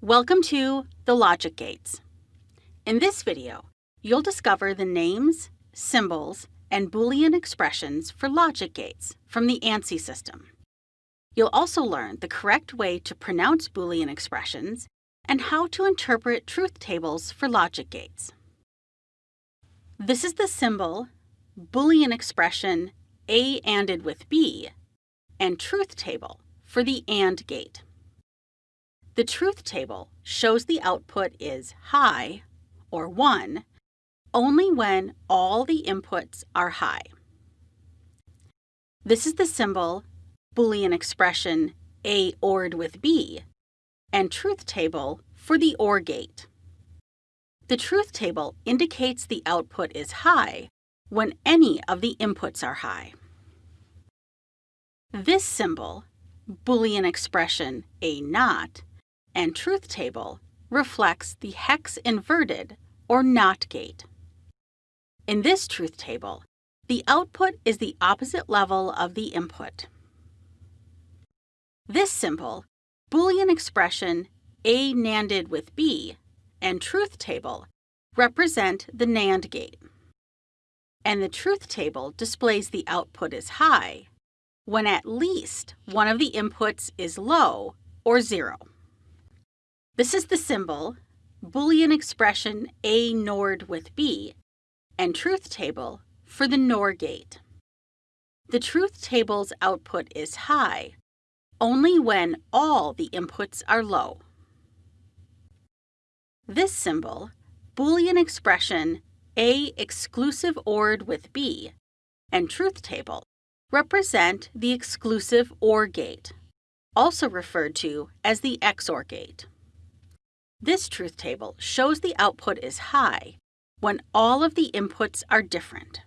Welcome to the logic gates. In this video, you'll discover the names, symbols, and Boolean expressions for logic gates from the ANSI system. You'll also learn the correct way to pronounce Boolean expressions and how to interpret truth tables for logic gates. This is the symbol, Boolean expression A ANDed with B, and truth table for the AND gate. The truth table shows the output is high, or 1, only when all the inputs are high. This is the symbol Boolean expression A ORed with B and truth table for the OR gate. The truth table indicates the output is high when any of the inputs are high. This symbol, Boolean expression A NOT, and truth table reflects the hex inverter or NOT gate. In this truth table, the output is the opposite level of the input. This symbol, Boolean expression A NANDed with B, and truth table represent the NAND gate. And the truth table displays the output is high when at least one of the inputs is low or zero. This is the symbol, Boolean expression A NORed with B, and truth table for the NOR gate. The truth table's output is high only when all the inputs are low. This symbol, Boolean expression A exclusive ORed with B, and truth table represent the exclusive OR gate, also referred to as the XOR gate. This truth table shows the output is high when all of the inputs are different.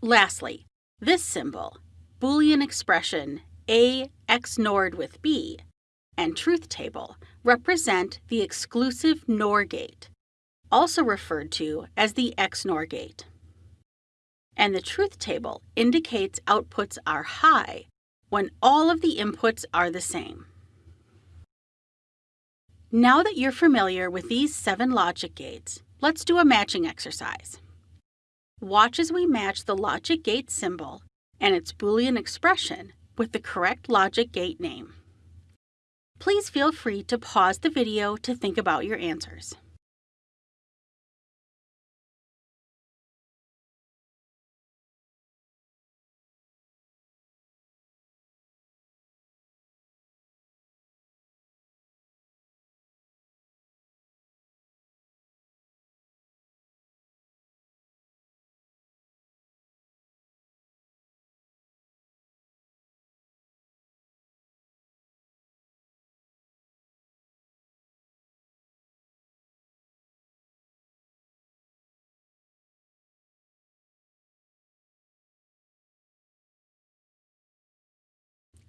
Lastly, this symbol, Boolean expression A XNORed with B, and truth table represent the exclusive NOR gate, also referred to as the XNOR gate. And the truth table indicates outputs are high when all of the inputs are the same. Now that you're familiar with these seven logic gates, let's do a matching exercise. Watch as we match the logic gate symbol and its Boolean expression with the correct logic gate name. Please feel free to pause the video to think about your answers.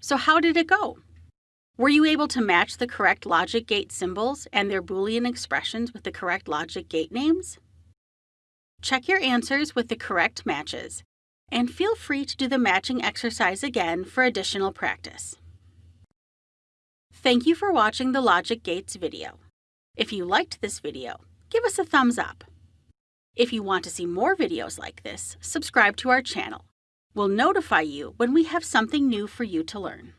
So how did it go? Were you able to match the correct logic gate symbols and their Boolean expressions with the correct logic gate names? Check your answers with the correct matches, and feel free to do the matching exercise again for additional practice. Thank you for watching the Logic Gates video. If you liked this video, give us a thumbs up. If you want to see more videos like this, subscribe to our channel. We'll notify you when we have something new for you to learn.